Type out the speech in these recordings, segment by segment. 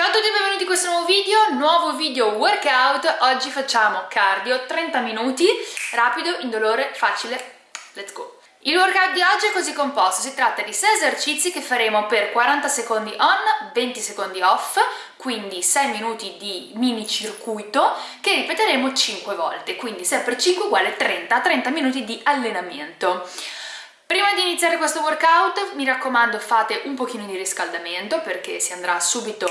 Ciao a tutti e benvenuti in questo nuovo video, nuovo video workout, oggi facciamo cardio 30 minuti, rapido, indolore, facile, let's go! Il workout di oggi è così composto, si tratta di 6 esercizi che faremo per 40 secondi on, 20 secondi off, quindi 6 minuti di mini circuito che ripeteremo 5 volte, quindi 6 per 5 uguale 30, 30 minuti di allenamento. Prima di iniziare questo workout mi raccomando fate un pochino di riscaldamento perché si andrà subito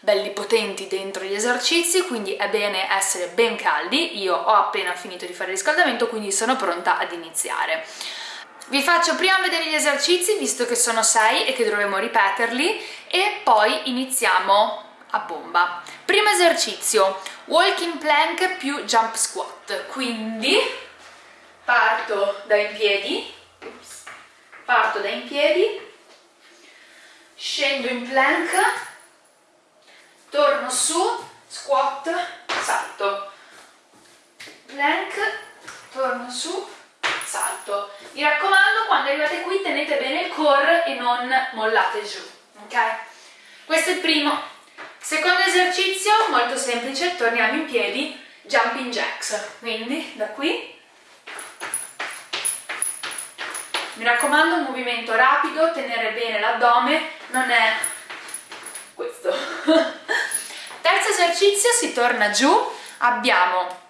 belli potenti dentro gli esercizi quindi è bene essere ben caldi. Io ho appena finito di fare il riscaldamento quindi sono pronta ad iniziare. Vi faccio prima vedere gli esercizi visto che sono 6 e che dovremo ripeterli e poi iniziamo a bomba. Primo esercizio, walking plank più jump squat, quindi parto da in piedi, parto da in piedi, scendo in plank, torno su, squat, salto, plank, torno su, salto. Mi raccomando, quando arrivate qui tenete bene il core e non mollate giù, ok? Questo è il primo. Secondo esercizio, molto semplice, torniamo in piedi, jumping jacks. Quindi, da qui. Mi raccomando, un movimento rapido, tenere bene l'addome, non è questo. Terzo esercizio, si torna giù, abbiamo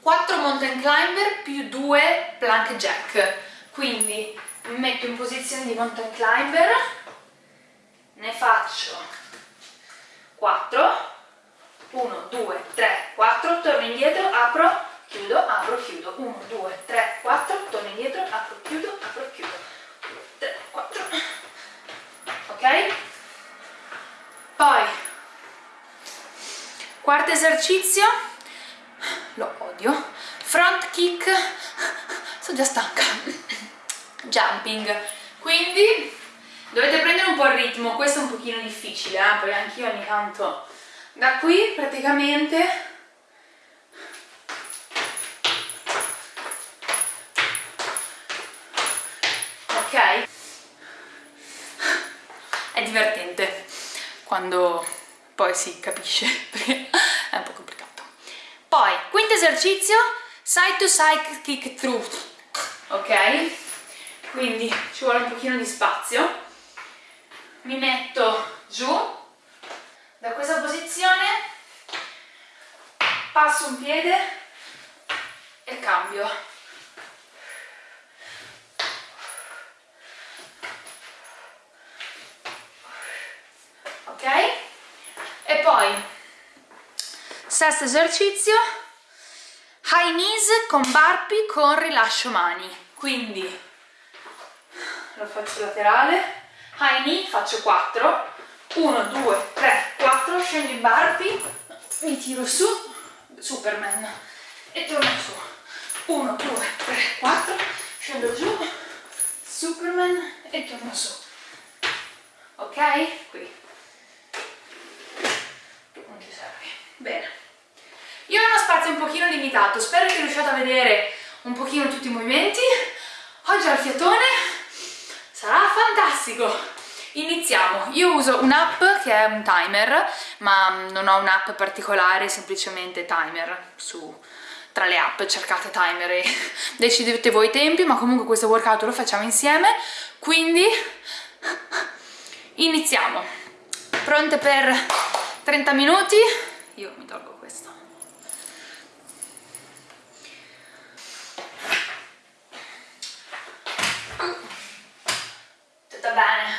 4 mountain climber più 2 plank jack. Quindi mi metto in posizione di mountain climber ne faccio 4 1, 2, 3, 4 torno indietro, apro, chiudo, apro, chiudo. 1, 2, 3, 4 torno indietro, apro, chiudo, apro, chiudo. 3, 4 ok? poi quarto esercizio. Lo odio. Front kick. Sono già stanca. Jumping. Quindi dovete prendere un po' il ritmo. Questo è un pochino difficile eh? poi anch'io ogni tanto da qui praticamente. Ok. È divertente quando poi si capisce. perché è un po' complicato poi, quinto esercizio, side to side kick through, ok? Quindi ci vuole un pochino di spazio. Mi metto giù, da questa posizione, passo un piede e cambio. Ok? E poi Sesto esercizio, high knees con burpee con rilascio mani. Quindi lo faccio laterale, high knee faccio 4, 1, 2, 3, 4, scendo in burpee, mi tiro su, Superman, e torno su. 1, 2, 3, 4, scendo giù, Superman e torno su. Ok? Qui. Non ci serve. Bene. Io ho uno spazio un pochino limitato, spero che riusciate a vedere un pochino tutti i movimenti. Oggi al fiatone sarà fantastico! Iniziamo, io uso un'app che è un timer, ma non ho un'app particolare, semplicemente timer su tra le app, cercate timer e decidete voi i tempi, ma comunque questo workout lo facciamo insieme, quindi iniziamo. Pronte per 30 minuti? Io mi tolgo Tutto bene.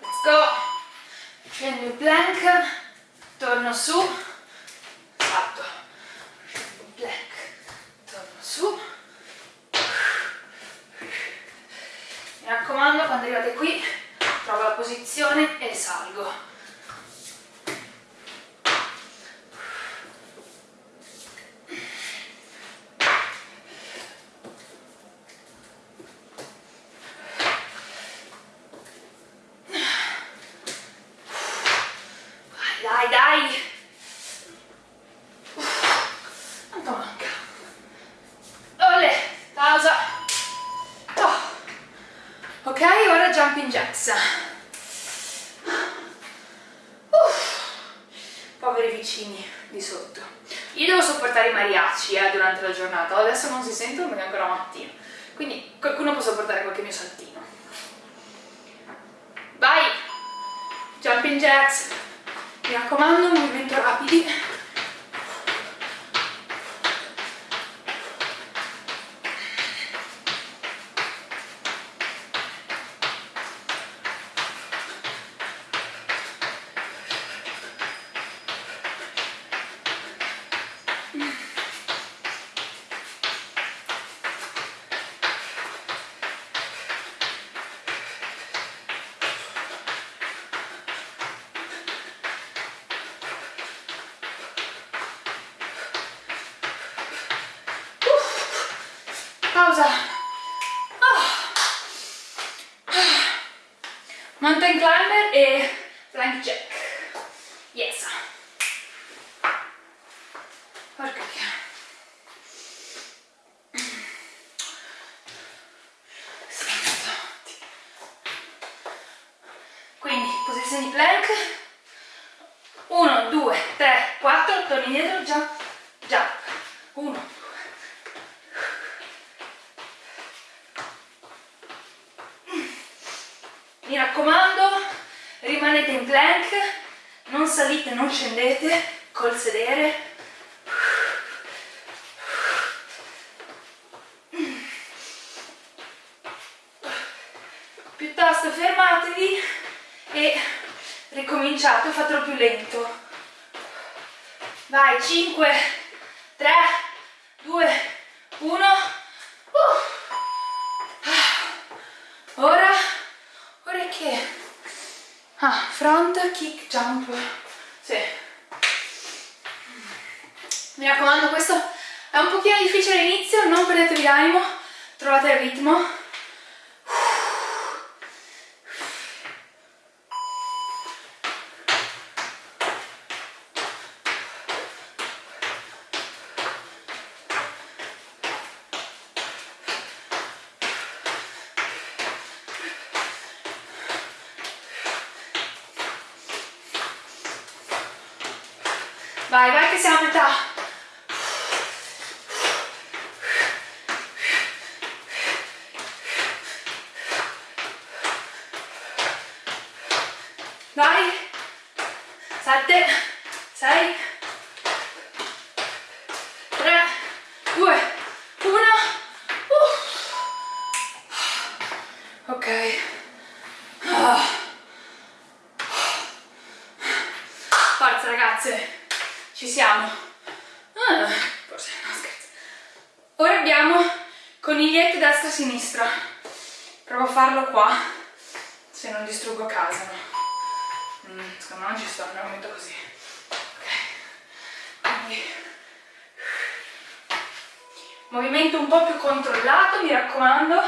Let's go. Scendo il plank, torno su, salto. Scendo il plank, torno su. Mi raccomando, quando arrivate qui, trovo la posizione e salgo. Scendete col sedere. Piuttosto fermatevi e ricominciate fatelo più lento. Vai 5 3 2 1 uh. ora che? Ah, front kick jump sì. Mi raccomando questo è un pochino difficile all'inizio non perdetevi l'animo trovate il ritmo Vai, vai che siamo a metà. Vai. Sette, sei, tre, due, uno. Uh. Ok. Ah. Forza ragazze ci siamo ah, forse no scherzo ora abbiamo conigliette destra sinistra provo a farlo qua se non distruggo casa no? mm, secondo me non ci sto nel momento così ok quindi movimento un po' più controllato mi raccomando.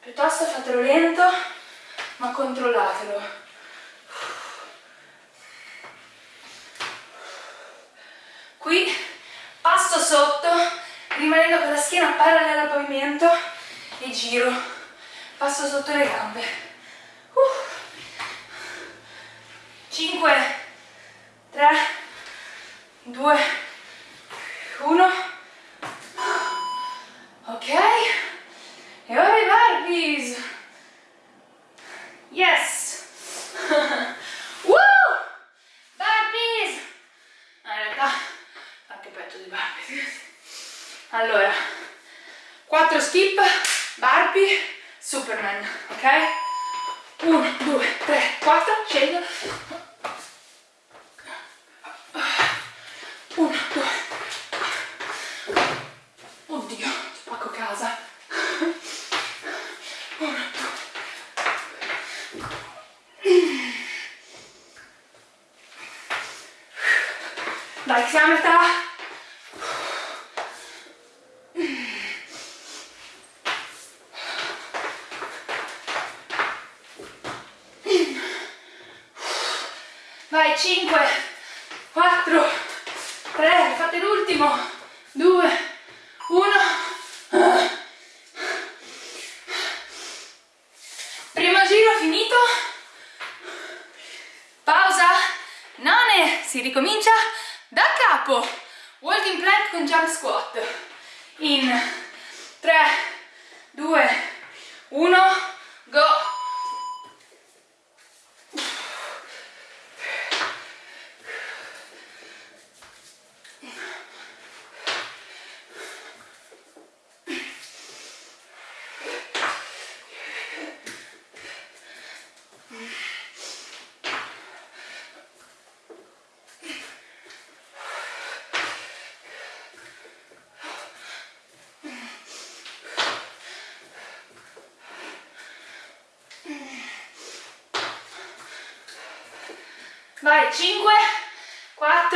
Piuttosto fatelo lento ma controllatelo. Qui passo sotto rimanendo con la schiena parallela al pavimento e giro. Passo sotto le gambe. Uh. 5 3 2 1 ok e ora i barbies yes allora 4 skip barbi superman ok 1 2 3 4 scendo 1 2 oddio spacco casa 1 2 dai siamo a metà vai 5 4 3 fate l'ultimo 2 1 primo giro finito. Pausa. Attenzione si ricomincia da capo. Walking plank con jump squat. In 3 2 1 go vai 5 4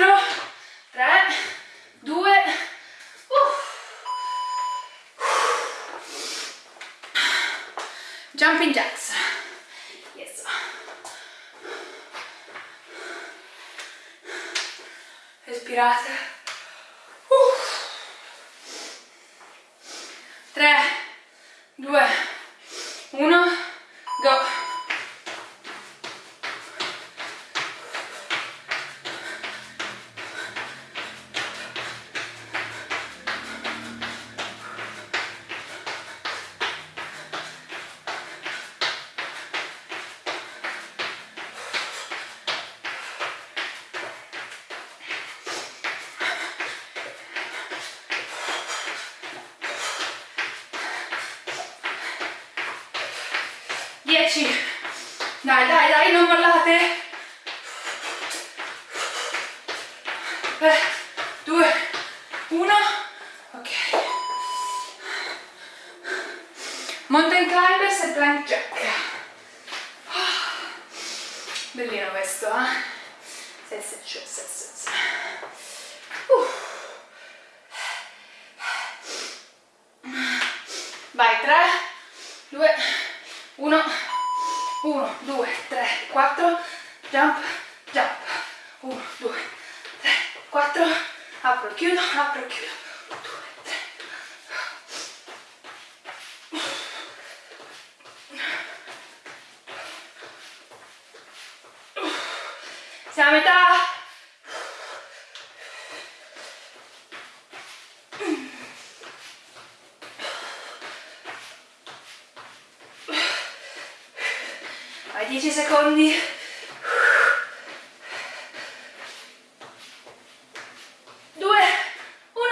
3 2 jumping jacks. Yes. Respirate. Uh. 3 2 4, jump, jump, 1, 2, 3, 4, apro, chiudo, apro, chiudo, secondi. Due. Uh.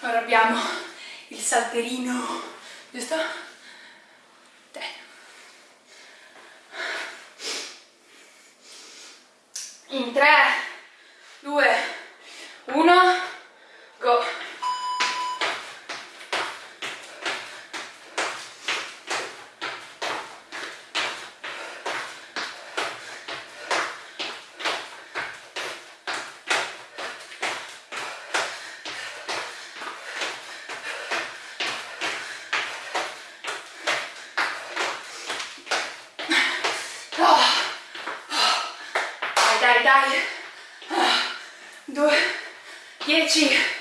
abbiamo il salterino dai. Ah, 2 10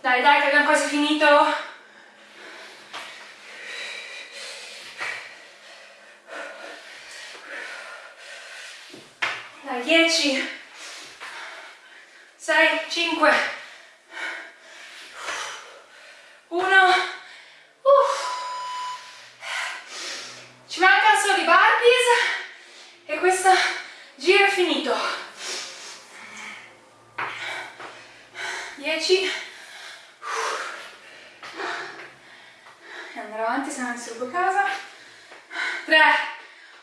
Dai, dai, che abbiamo quasi finito. Dai, 10, 6, 5, 1, ci mancano solo i barbies e questo giro è finito.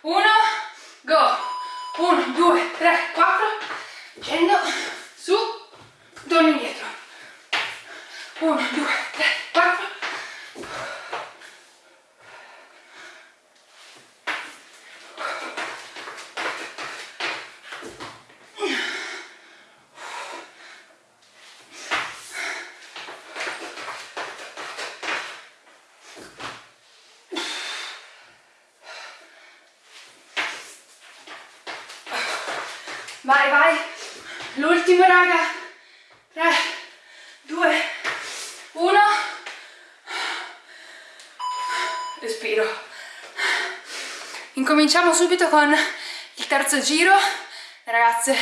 1 go 1 2 3 4 scendo su torno indietro 1 2 3 4 Vai, vai. L'ultimo, raga. 3, 2, 1. Respiro. Incominciamo subito con il terzo giro. Ragazze,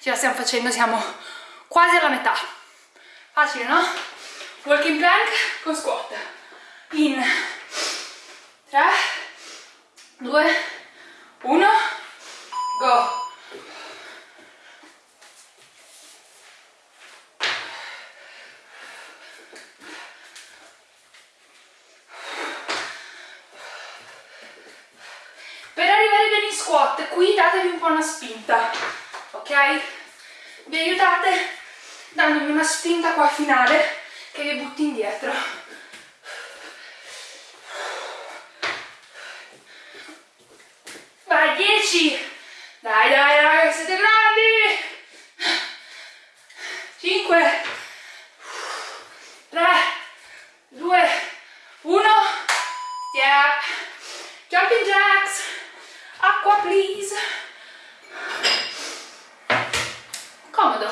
ce la stiamo facendo, siamo quasi alla metà. Facile, no? Walking plank con squat. In 3, 2, 1, go. Per arrivare bene in squat, qui datevi un po' una spinta, ok? Vi aiutate dandomi una spinta qua finale che vi butti indietro. Vai, 10! Dai, dai, dai, siete grandi! 5 3 2 1 Step Jumping jacks Acqua please Comodo.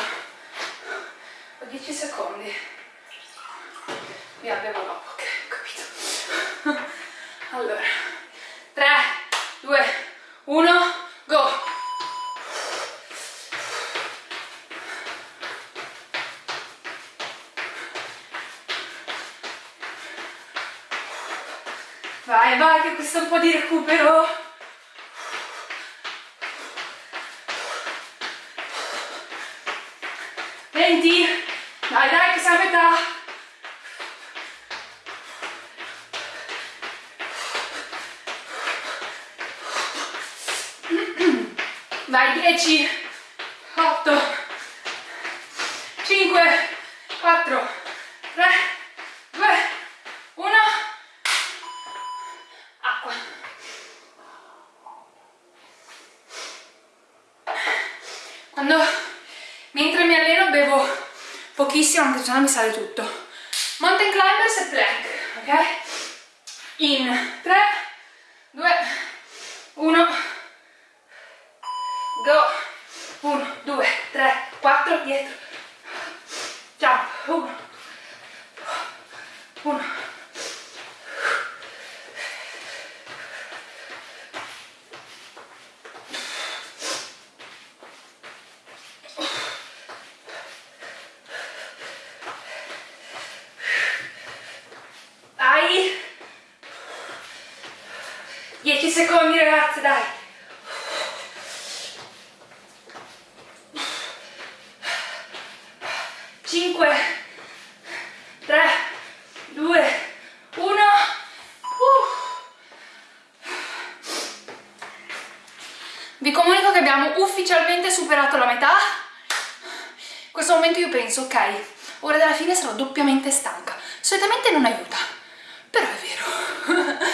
Ho 10 secondi. Mi abbiamo dopo, ok, capito. Allora 3 2 1 Go. Vai, vai, che questo è un po' di recupero. Venti. Dai, dai, che siamo a metà. Vai, 10, 8, 5, 4, 3, 2, 1. acqua. Quando, mentre mi alleno bevo pochissimo, anche se no mi sale tutto. Mountain climbers e plank, ok? In 3, 2, 1, go. 1, 2, 3, 4, dietro. Jump. 1, 1, Dai! 10 secondi ragazzi, dai! Cinque, tre, due, uno. Uh. Vi comunico che abbiamo ufficialmente superato la metà. In questo momento io penso, ok, ora della fine sarò doppiamente stanca. Solitamente non aiuta, però è vero.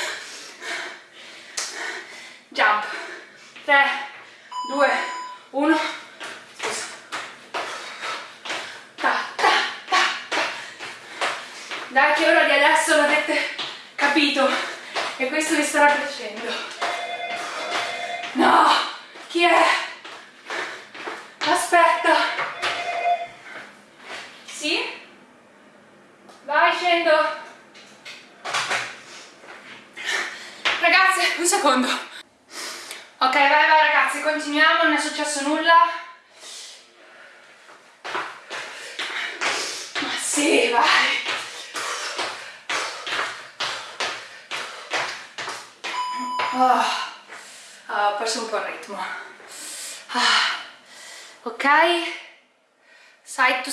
Jump. 3, 2, 1. Scusa. Ta, ta, ta, ta. Dai che ora di adesso l'avete capito e questo vi starà piacendo. No! Chi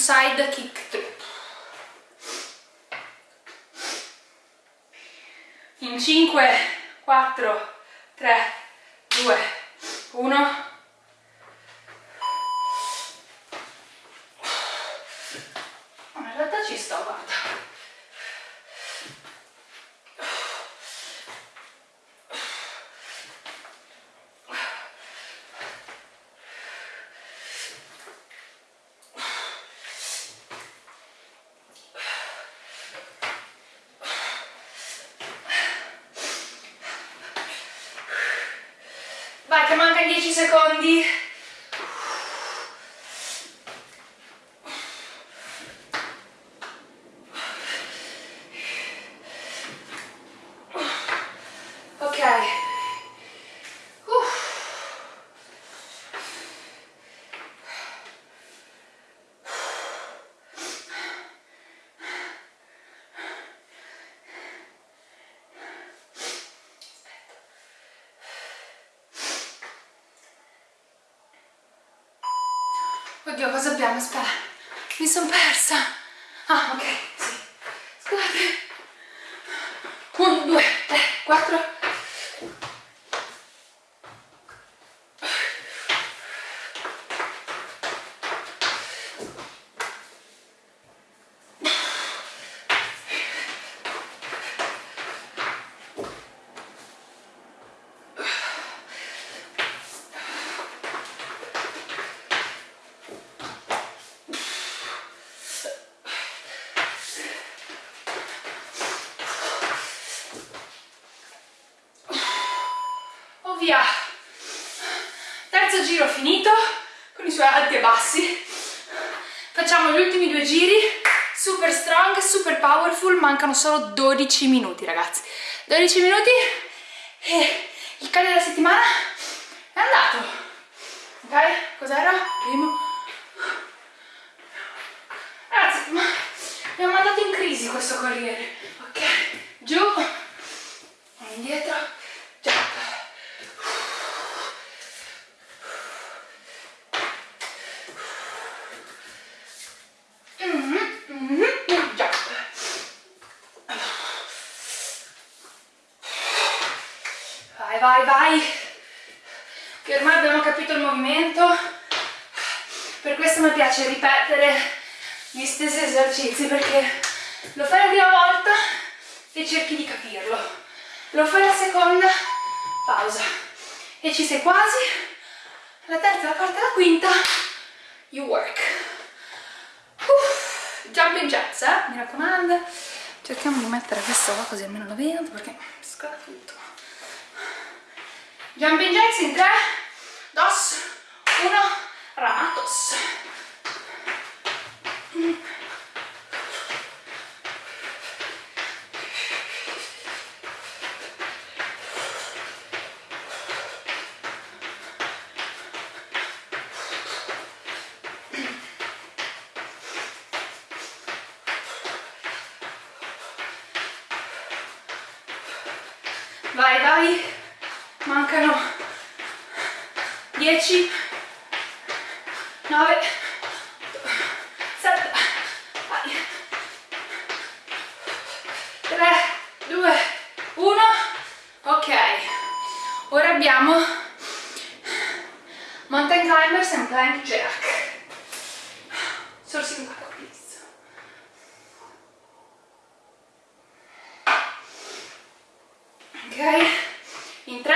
side kick trip in 5 4 3 2 1 Oddio, cosa abbiamo? Aspetta, mi sono persa. Ah, ok, sì. Scusate. 1, 2, 3, 4, mancano solo 12 minuti ragazzi. 12 minuti e il cardio della settimana è andato. Ok? cos'era? primo. Ragazzi mi ha mandato in crisi questo corriere. Ok? Giù. Indietro vai, vai, che ormai abbiamo capito il movimento, per questo mi piace ripetere gli stessi esercizi, perché lo fai la prima volta e cerchi di capirlo, lo fai la seconda, pausa, e ci sei quasi, la terza, la quarta e la quinta, you work. Uff, jumping jacks, eh? mi raccomando, cerchiamo di mettere questo qua così almeno lo vedo, perché scola tutto. Jumping jacks in 3, 2, 1, ramatos. Vai, vai. Mancano 10 9 7 3 2 1 ok ora abbiamo mountain climbers and plank jerk sorsi in please ok in 3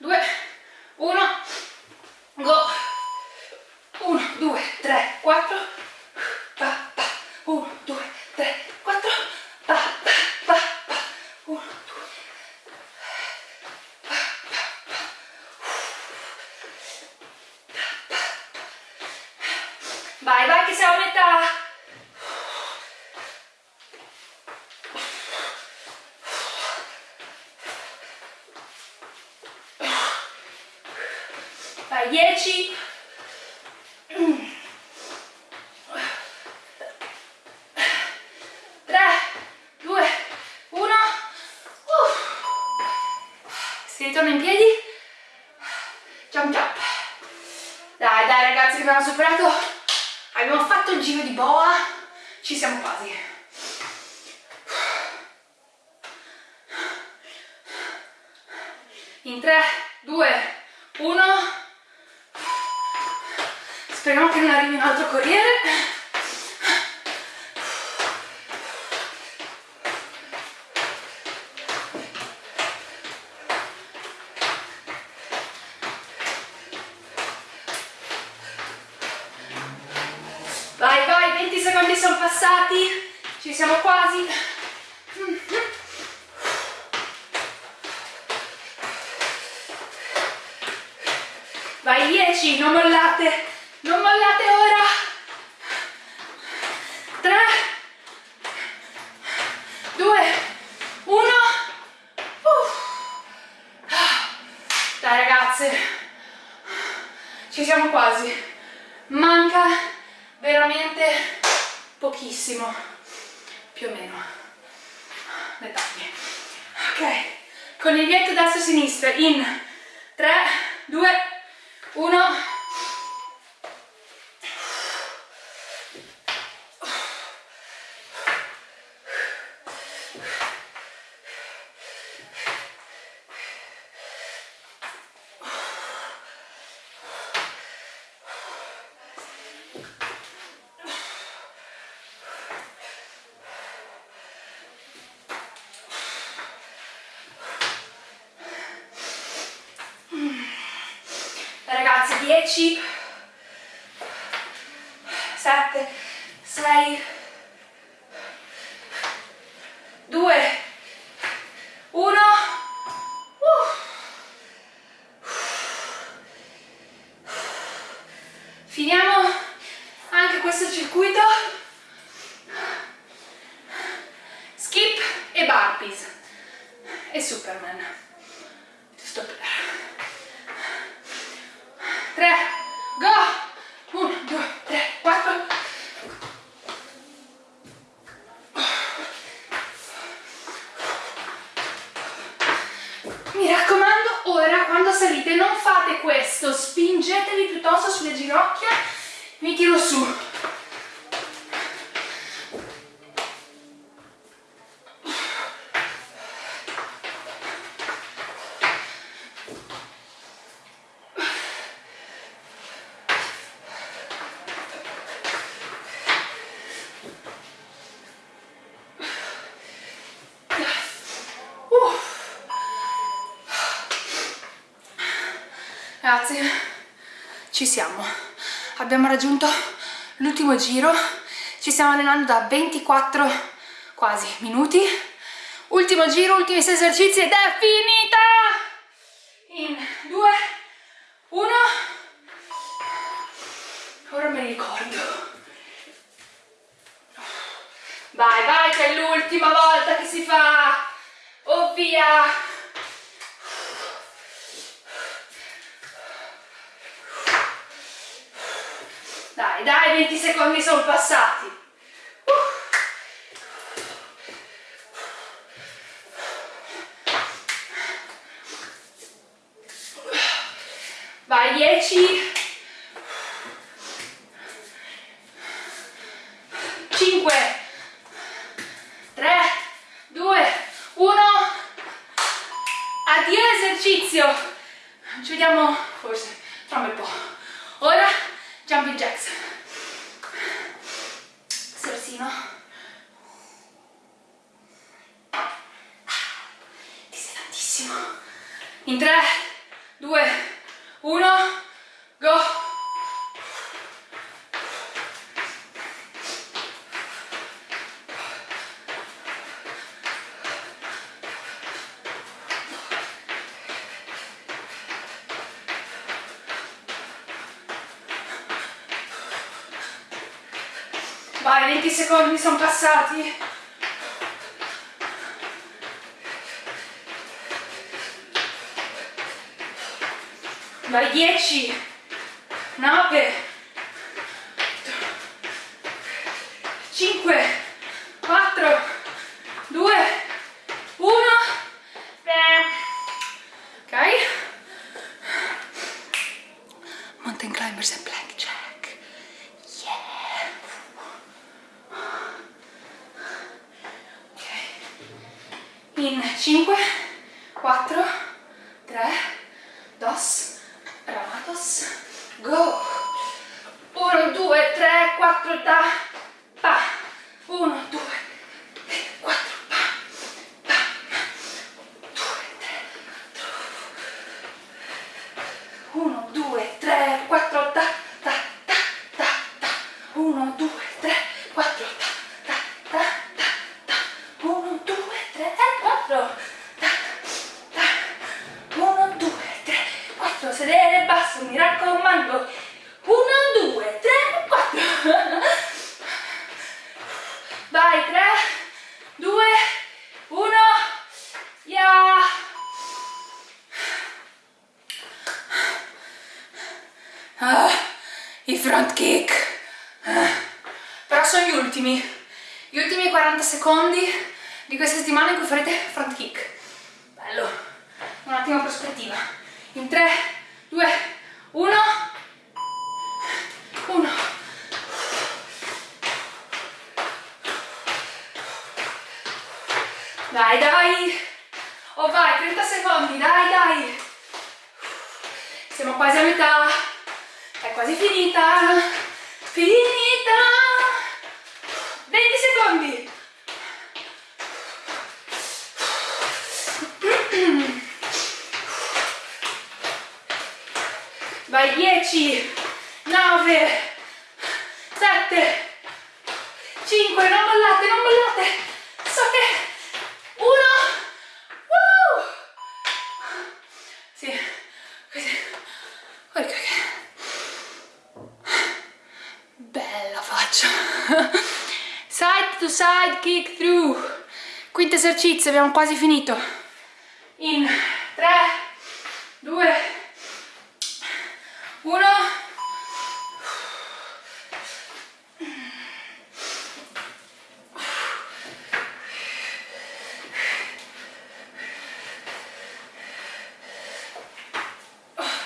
2 1 go 1 2 3 4 pa, pa. 1 2 3 4 pa, pa, pa, pa. 1 2 vai vai che siamo a metà Vai, 10. Tre, due, uno. Si ritorna in piedi. Jump jump. Dai, dai ragazzi, che abbiamo superato. Abbiamo fatto il giro di boa. Ci siamo quasi. In 3, 2, 1. Speriamo che non arrivi un altro corriere. Vai, vai, 20 secondi sono passati, ci siamo quasi. Vai 10 non mollate non mollate ora. 3 2 1 dai ragazze ci siamo quasi. Manca veramente pochissimo più o meno dettagli ok coniglietto destra e sinistra in 3 2 1 10 7 6 2 1 finiamo anche questo circuito skip e burpees e superman giusto per 3, go! 1, 2, 3, 4. Mi raccomando, ora quando salite non fate questo, spingetevi piuttosto sulle ginocchia, mi tiro su. Ragazzi, ci siamo. Abbiamo raggiunto l'ultimo giro. Ci stiamo allenando da 24 quasi minuti. Ultimo giro, ultimi 6 esercizi ed è finita! In 2, 1. Ora me li ricordo. Vai, vai, che è l'ultima volta che si fa! Oh via! Dai, dai, 20 secondi sono passati. Vai, 10. 5. 3, 2, 1. Addio esercizio. Ci vediamo forse tra un bel po'. Ora jumping jacks in 3 2 1 go Vai, 20 secondi sono passati. Vai, 10, 9, 5, 4, 2, 1. Ok? Mountain climbers and plank jack. Yeah. in 5 4 3 2 ramatos go. 1 2 3 4 da pa. 1 2 4 pa pa 2 3 1 2 3 4 da da da da da 1 2 3 4 da da da da 1 2 3 4 1 2 3 4 sedere basso mi raccomando ah, i front kick ah. però sono gli ultimi gli ultimi 40 secondi di questa settimana in cui farete front kick bello un attimo prospettiva in 3 2 1 1 dai dai. Oh vai 30 secondi dai dai. Siamo quasi a metà. È quasi finita. Finita. 20 secondi. Vai 10 9 7 5 non mollate non mollate so che 1 uh! sì così ok bella faccia side side kick through. Quinto esercizio abbiamo quasi finito. In 3 2 1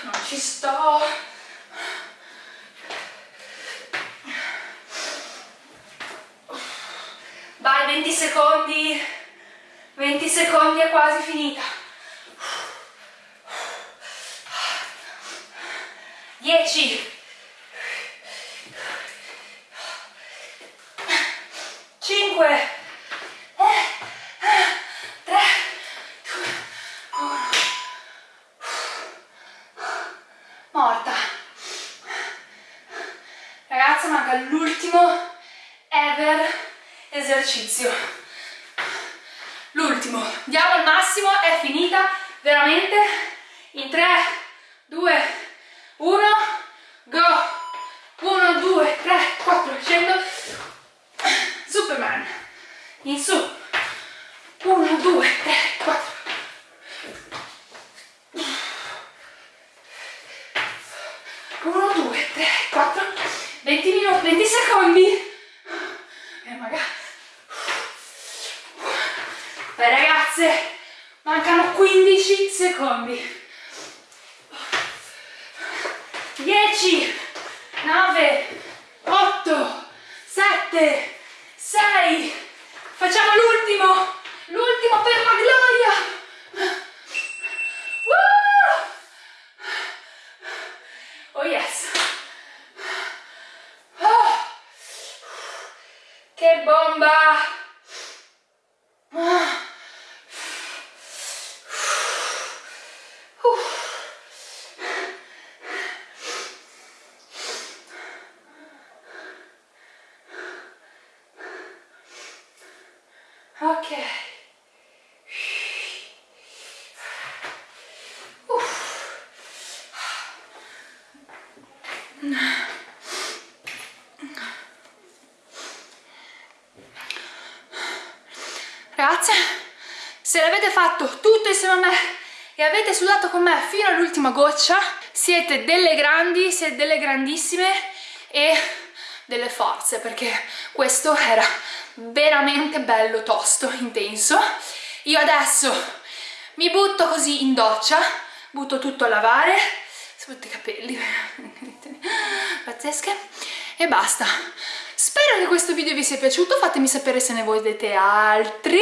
non vai 20 secondi 20 secondi è quasi finita 10 5 3 2 1 morta ragazza manca l'ultimo ever esercizio l'ultimo diamo il massimo è finita veramente in 3 2 1 go 1 2 3 4 scendo superman in su 1 2 3 4 1 2 3 4 20 minuti 20 secondi. E magari Beh ragazze mancano 15 secondi. 10 9 8 7 6 facciamo l'ultimo l'ultimo per la gloria Woo! oh yes oh. che bomba Ah. Uh. Ok. Ragazze, se l'avete fatto tutto insieme a me e avete sudato con me fino all'ultima goccia, siete delle grandi, siete delle grandissime e delle forze, perché questo era veramente bello, tosto, intenso. Io adesso mi butto così in doccia, butto tutto a lavare, soprattutto i capelli, pazzesche, e basta. Spero che questo video vi sia piaciuto, fatemi sapere se ne volete altri.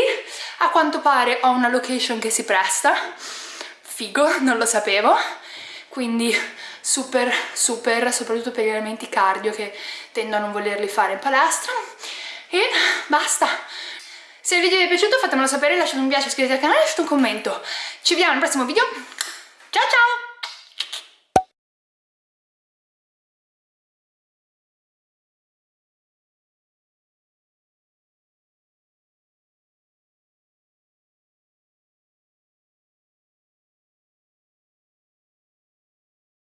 A quanto pare ho una location che si presta, figo, non lo sapevo, quindi super super, soprattutto per gli elementi cardio che tendo a non volerli fare in palestra. E basta. Se il video vi è piaciuto fatemelo sapere, lasciate un mi piace, iscrivetevi al canale e lasciate un commento. Ci vediamo nel prossimo video. Ciao ciao!